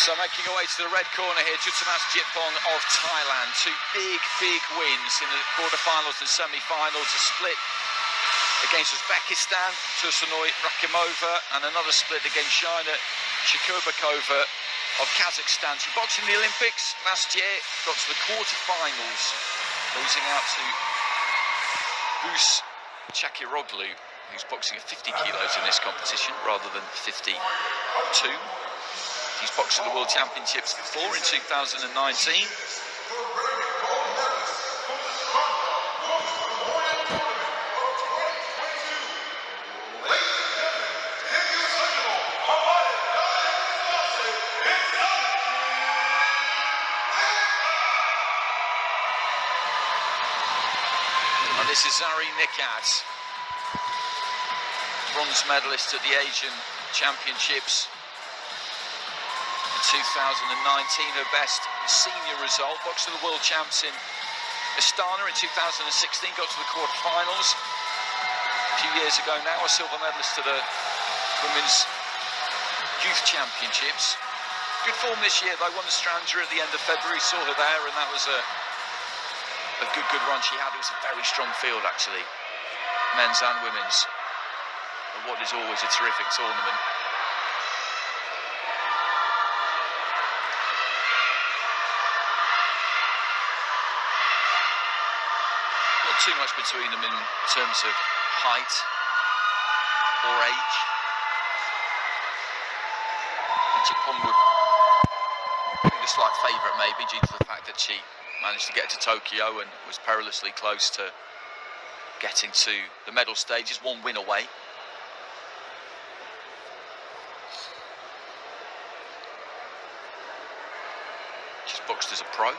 So making our way to the red corner here, Jutamas Jitpong of Thailand. Two big, big wins in the quarterfinals and semi-finals. A split against Uzbekistan, Tursunoy Rakhimova, and another split against Zhaina Shekerbekova of Kazakhstan. She boxed in the Olympics last year, got to the quarterfinals, losing out to Buse Çakıroğlu, who's boxing at 50 kilos in this competition rather than 52. He's boxed at the World Championships before in 2019. And this is Zareen Nikhat, bronze medalist at the Asian Championships 2019, her best senior result. Boxed to the World Champs in Astana in 2016, got to the quarterfinals. A few years ago now, a silver medalist to the Women's Youth Championships. Good form this year, they won the Strandja at the end of February, saw her there, and that was a a good, good run she had. It was a very strong field, actually, men's and women's. And what is always a terrific tournament. Too much between them in terms of height or age. And Jitpong would be the slight favourite, maybe, due to the fact that she managed to get to Tokyo and was perilously close to getting to the medal stages, one win away. She's boxed as a pro,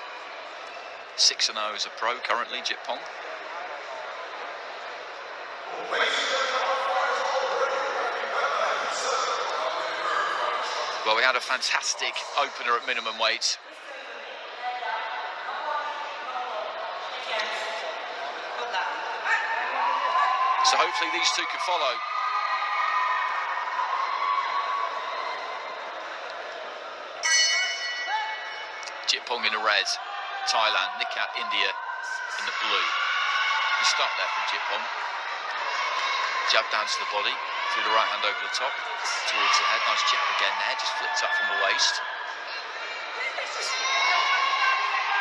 6 0 as a pro currently, Jitpong. Well, we had a fantastic opener at minimum weight So hopefully these two can follow. Jitpong in the red, Thailand, Nikhat, India in the blue. You start there from Jitpong. Jab down to the body, through the right hand over the top, towards the head. Nice jab again there, just flipped up from the waist.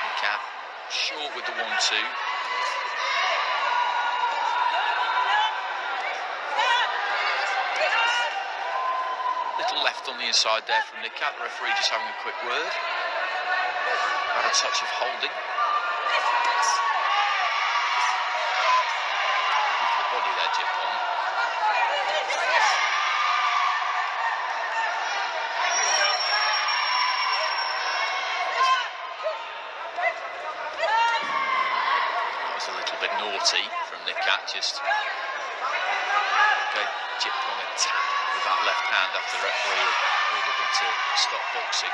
Nikhat short with the one-two. Little left on the inside there from Nikhat. The referee just having a quick word. About a touch of holding. Good for the body there, Jitpong. That was a from Nikhat, just okay, Jitpong a tap with that left hand after the referee ordered them to stop boxing.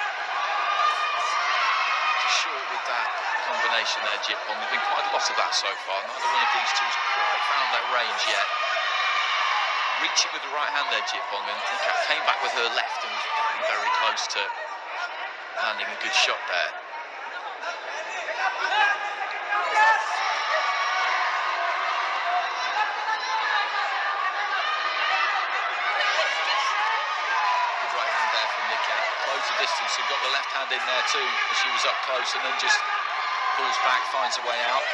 Short with that combination there, Jitpong. There's been quite a lot of that so far. Neither one of these two two's quite found their range yet. Reaching with the right hand there, Jitpong, and Cat came back with her left and was very, very close to landing a good shot there. Good right hand there from Nikhat. Closed the distance and got the left hand in there too as she was up close and then just pulls back, finds a way out.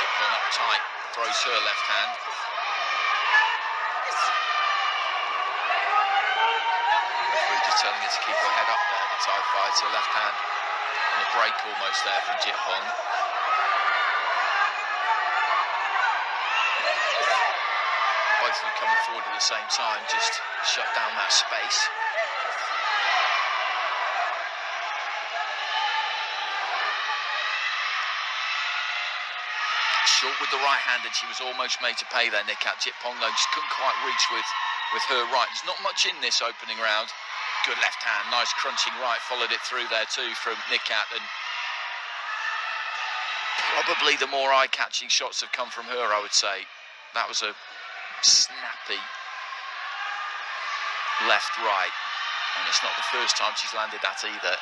Jitpong up tight, throws her left hand. Referee just telling her to keep her head up there, the Thai fighter, left hand on the break almost there from Jitpong. Both of them coming forward at the same time, just shut down that space. Short with the right hand, and she was almost made to pay there, Nikhat Jitpong, though, just couldn't quite reach with, with her right. There's not much in this opening round. Good left hand, nice crunching right, followed it through there too from Nikhat, and Probably the more eye-catching shots have come from her, I would say. That was a snappy left, right. And it's not the first time she's landed that either.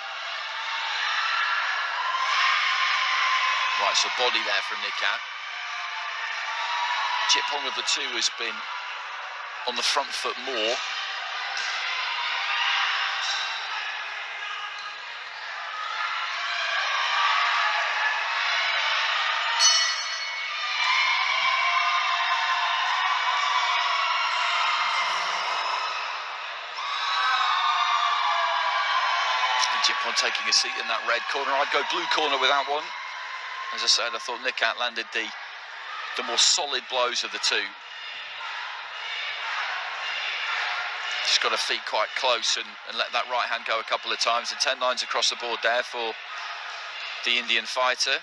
Right, so body there from Nikhat. Hong of the two has been on the front foot more. Taking a seat in that red corner. I'd go blue corner with that one. As I said, I thought Nikhat landed the the more solid blows of the two. Just got her feet quite close and, and let that right hand go a couple of times. And 10 lines across the board there for the Indian fighter.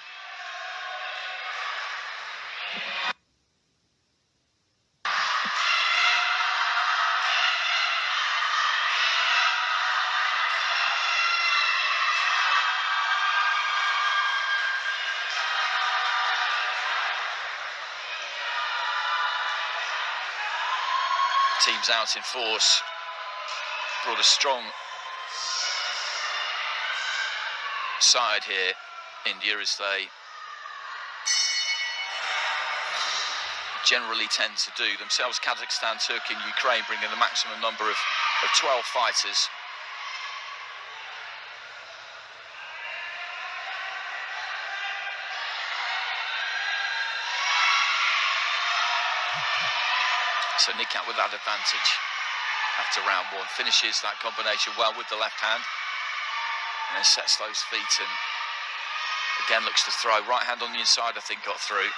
Out in force. Brought a strong side here, India, as they generally tend to do. Themselves, Kazakhstan, Turkey and Ukraine bringing the maximum number of, of 12 fighters. So Nikhat with that advantage after round one. Finishes that combination well with the left hand. And then sets those feet and again looks to throw. Right hand on the inside, I think, got through.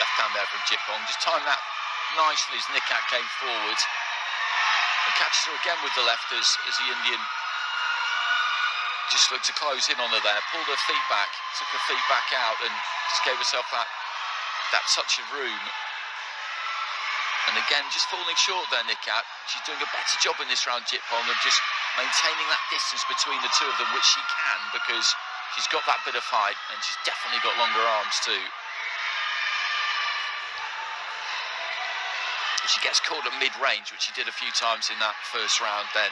Left hand there from Jitpong. Just timed that nicely as Nikhat came forward. And catches her again with the left as, as the Indian just looked to close in on her there, pulled her feet back, took her feet back out and just gave herself that that touch of room. And again, just falling short there, Nikhat. She's doing a better job in this round, Jitpong, of just maintaining that distance between the two of them, which she can because she's got that bit of height and she's definitely got longer arms too. She gets caught at mid-range, which she did a few times in that first round, then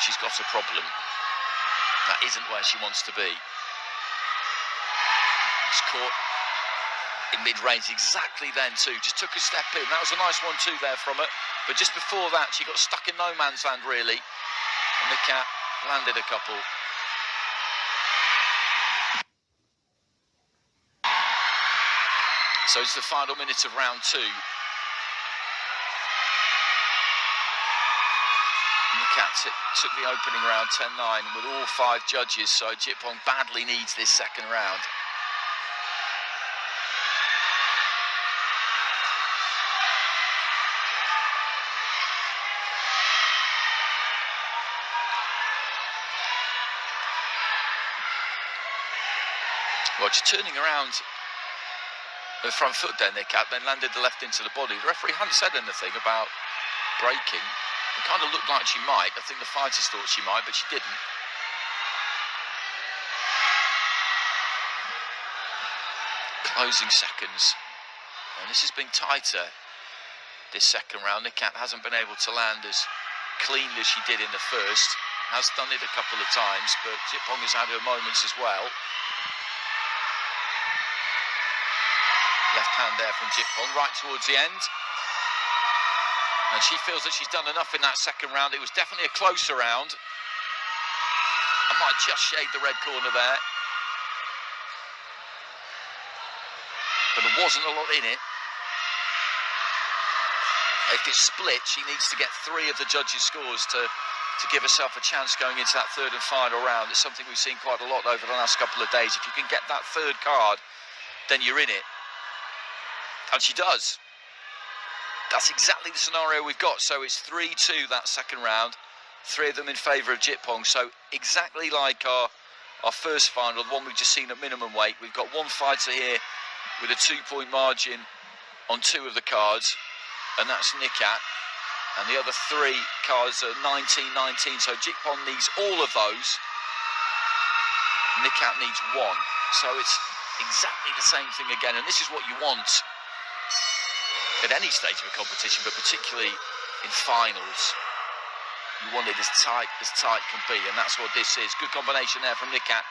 she's got a problem. That isn't where she wants to be. She's caught in mid-range exactly then too. Just took a step in. That was a nice one too there from her. But just before that, she got stuck in no man's land really. And Nikhat landed a couple. So it's the final minute of round two. Cat took the opening round 10-9 with all five judges, so Jitpong badly needs this second round. Well, just turning around the front foot then, Nikhat, then landed the left into the body. The referee hadn't said anything about breaking. It kind of looked like she might. I think the fighters thought she might, but she didn't. Closing seconds. And this has been tighter this second round. Nikhat hasn't been able to land as clean as she did in the first. Has done it a couple of times, but Jitpong has had her moments as well. Left hand there from Jitpong, right towards the end. And she feels that she's done enough in that second round. It was definitely a closer round. I might just shade the red corner there. But there wasn't a lot in it. If it's split, she needs to get three of the judges' scores to, to give herself a chance going into that third and final round. It's something we've seen quite a lot over the last couple of days. If you can get that third card, then you're in it. And she does. That's exactly the scenario we've got. So it's 3-2 that second round. Three of them in favour of Jitpong. So exactly like our our first final, the one we've just seen at minimum weight. We've got one fighter here with a two-point margin on two of the cards, and that's Nikhat. And the other three cards are 19-19. So Jitpong needs all of those. Nikhat needs one. So it's exactly the same thing again. And this is what you want at any stage of a competition, but particularly in finals. You want it as tight as tight can be, and that's what this is. Good combination there from Nikhat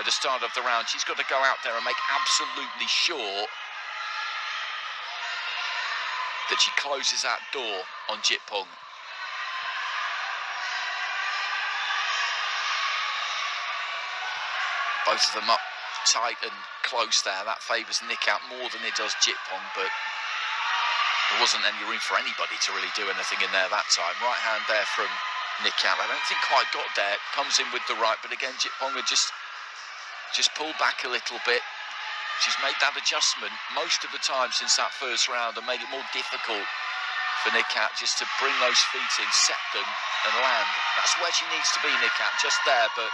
at the start of the round. She's got to go out there and make absolutely sure that she closes that door on Jitpong. Both of them up tight and close there. That favours Nikhat more than it does Jitpong, but there wasn't any room for anybody to really do anything in there that time. Right hand there from Nikhat. I don't think quite got there. Comes in with the right, but again, Jitponga just just pulled back a little bit. She's made that adjustment most of the time since that first round and made it more difficult for Nikhat just to bring those feet in, set them and land. That's where she needs to be, Nikhat, just there, but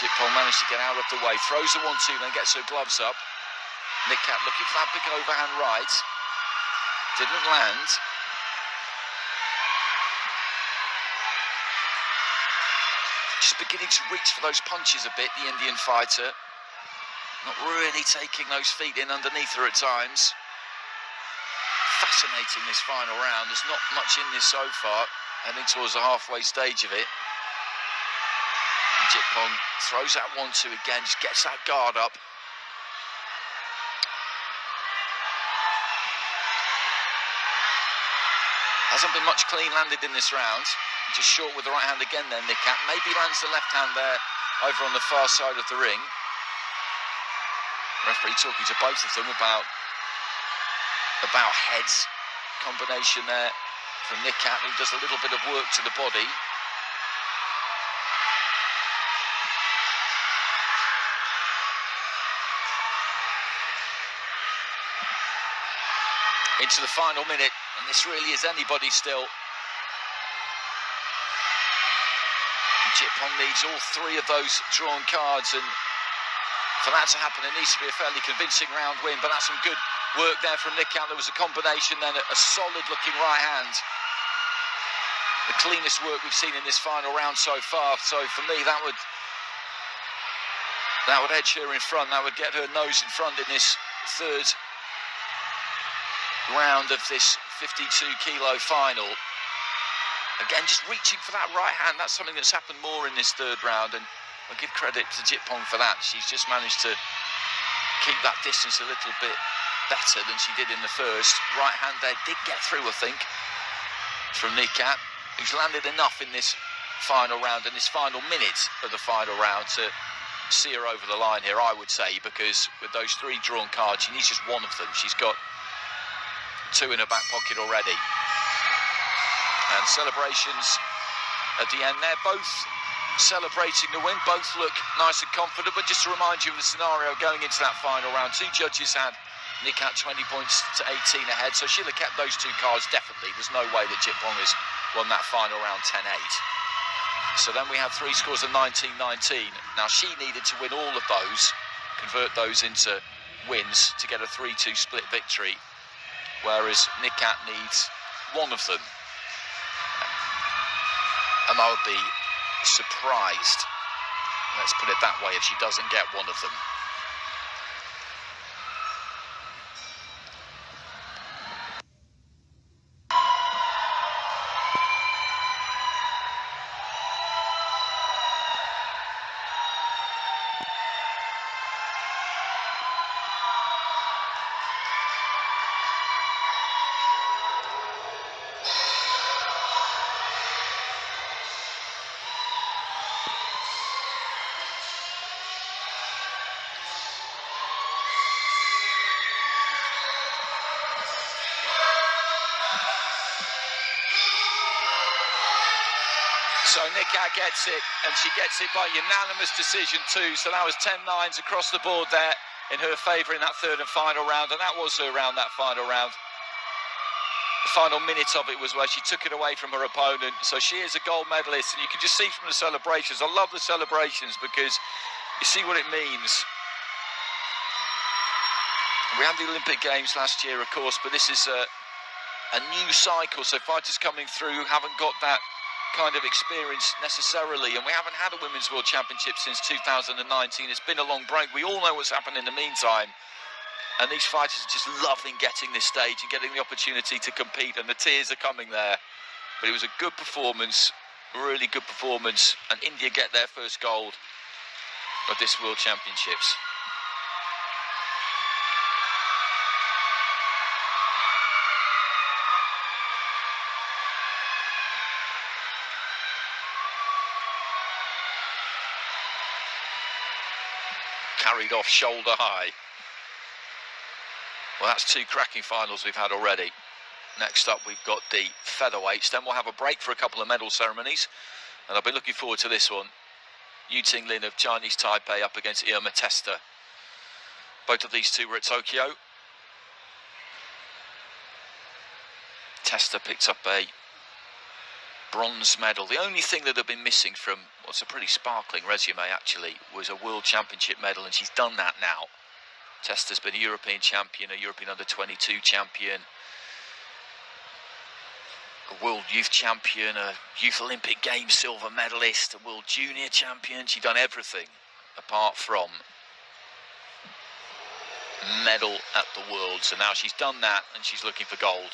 Jitpong managed to get out of the way, throws the one-two, then gets her gloves up. Nikhat looking for that big overhand right. Didn't land. Just beginning to reach for those punches a bit, the Indian fighter. Not really taking those feet in underneath her at times. Fascinating this final round. There's not much in this so far, heading towards the halfway stage of it. Jitpong throws that one two again, just gets that guard up. Hasn't been much clean landed in this round. Just short with the right hand again then, Nikhat. Maybe lands the left hand there over on the far side of the ring. Referee talking to both of them about about heads. Combination there from Nikhat, who does a little bit of work to the body. Into the final minute. This really is anybody still. Jitpong needs all three of those drawn cards and for that to happen it needs to be a fairly convincing round win but that's some good work there from Nikhat. There was a combination then, a solid looking right hand. The cleanest work we've seen in this final round so far. So for me that would that would edge her in front. That would get her nose in front in this third round of this 52 kilo final. Again, just reaching for that right hand. That's something that's happened more in this third round, and I'll give credit to Jitpong for that. She's just managed to keep that distance a little bit better than she did in the first. Right hand there did get through, I think, from Nikhat, who's landed enough in this final round, and this final minute of the final round to see her over the line here, I would say, because with those three drawn cards, she needs just one of them. She's got two in her back pocket already. And celebrations at the end there, both celebrating the win, both look nice and confident, but just to remind you of the scenario going into that final round, two judges had Nikhat 20 points to 18 ahead, so she'll have kept those two cards definitely. There's no way that Jitpong has won that final round 10-8. So then we have three scores of 19-19. Now she needed to win all of those, convert those into wins to get a 3-2 split victory whereas Nikhat needs one of them. And I would be surprised, let's put it that way, if she doesn't get one of them. So Nikhat gets it, and she gets it by unanimous decision too. So that was 10 nines across the board there. in her favour in that third and final round, and that was her round, that final round. The final minute of it was where she took it away from her opponent. So she is a gold medalist, and you can just see from the celebrations. I love the celebrations because you see what it means. We had the Olympic Games last year, of course, but this is a, a new cycle. So fighters coming through haven't got that kind of experience necessarily, and we haven't had a Women's World Championship since 2019. It's been a long break. We all know what's happened in the meantime. And these fighters are just loving getting this stage and getting the opportunity to compete, and the tears are coming there. But it was a good performance, really good performance, and India get their first gold of this World Championships. Carried off shoulder high. Well, that's two cracking finals we've had already. Next up, we've got the featherweights. Then we'll have a break for a couple of medal ceremonies. And I'll be looking forward to this one. Yu Ting Lin of Chinese Taipei up against Irma Testa. Both of these two were at Tokyo. Testa picked up a bronze medal. The only thing that had been missing from what's a pretty sparkling resume actually was a world championship medal and she's done that now. Testa's been a European champion, a European under 22 champion, a world youth champion, a youth Olympic Games silver medalist, a world junior champion. She's done everything apart from medal at the world. So now she's done that and she's looking for gold.